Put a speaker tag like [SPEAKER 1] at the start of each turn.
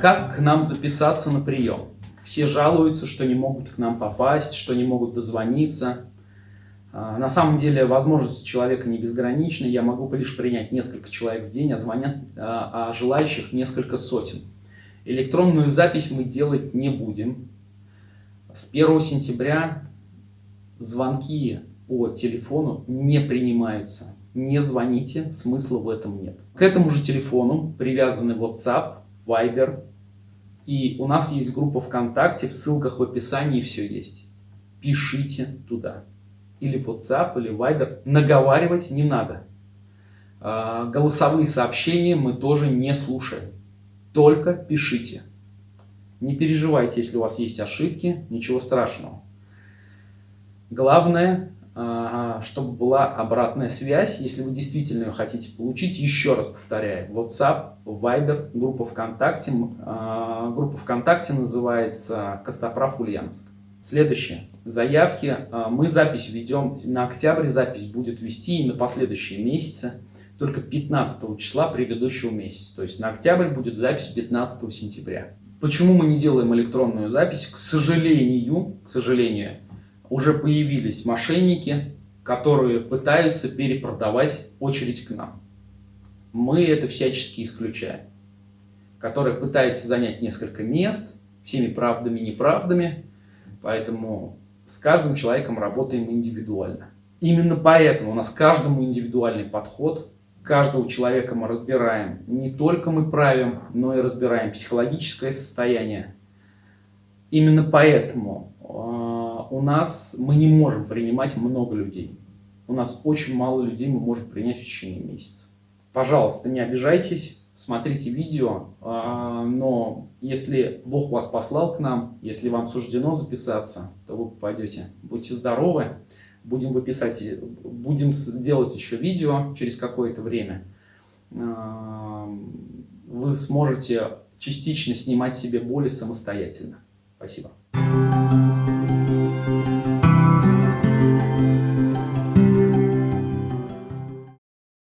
[SPEAKER 1] Как к нам записаться на прием? Все жалуются, что не могут к нам попасть, что не могут дозвониться. А, на самом деле возможность человека не безгранична. Я могу лишь принять несколько человек в день, а звонят а, а желающих несколько сотен. Электронную запись мы делать не будем. С 1 сентября звонки по телефону не принимаются. Не звоните, смысла в этом нет. К этому же телефону привязаны WhatsApp, Viber. И у нас есть группа ВКонтакте, в ссылках в описании все есть. Пишите туда. Или WhatsApp, или Viber. Наговаривать не надо. А, голосовые сообщения мы тоже не слушаем. Только пишите. Не переживайте, если у вас есть ошибки, ничего страшного. Главное, чтобы была обратная связь, если вы действительно ее хотите получить, еще раз повторяю, WhatsApp, Viber, группа ВКонтакте, а, группа ВКонтакте называется Костоправ Ульяновск. Следующее. Заявки. А, мы запись ведем, на октябрь запись будет вести и на последующие месяцы, только 15 числа предыдущего месяца. То есть на октябрь будет запись 15 сентября. Почему мы не делаем электронную запись? К сожалению, к сожалению, уже появились мошенники, которые пытаются перепродавать очередь к нам. Мы это всячески исключаем. Которые пытаются занять несколько мест, всеми правдами и неправдами, поэтому с каждым человеком работаем индивидуально. Именно поэтому у нас каждому индивидуальный подход, каждого человека мы разбираем. Не только мы правим, но и разбираем психологическое состояние. Именно поэтому у нас мы не можем принимать много людей. У нас очень мало людей мы можем принять в течение месяца. Пожалуйста, не обижайтесь, смотрите видео, а, но если Бог вас послал к нам, если вам суждено записаться, то вы попадете. Будьте здоровы, будем выписать, будем делать еще видео через какое-то время. А, вы сможете частично снимать себе боли самостоятельно. Спасибо.